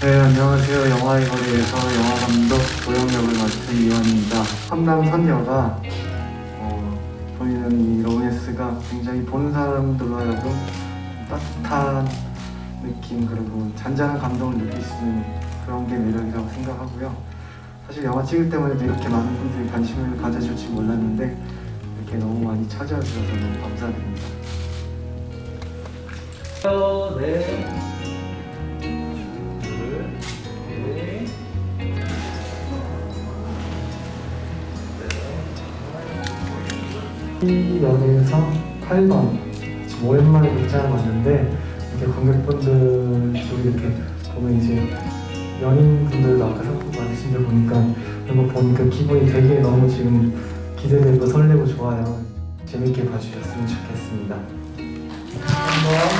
네. 안녕하세요. 영화의 거리에서 영화감독 도영역을 맡은 이원입니다. 삼남 선녀가 어, 보이는 이 로맨스가 굉장히 보는 사람들로 하여금 따뜻한 느낌 그리고 잔잔한 감동을 느낄 수 있는 그런 게 매력이라고 생각하고요. 사실 영화 찍을 때만 해도 이렇게 많은 분들이 관심을 가져줄지 몰랐는데 많이 찾아와 주셔서 너무 감사드립니다. 네. 둘, 네. 이 연에서 8번 지금 오랜만에 극장을 왔는데 이렇게 관객분들 저기 이렇게 보면 이제 연인분들도 아까 상품 받으신 걸 보니까 이런 거 보니까 기분이 되게 너무 지금 기대되고 설레고 좋아요 재밌게 봐주셨으면 좋겠습니다. 한번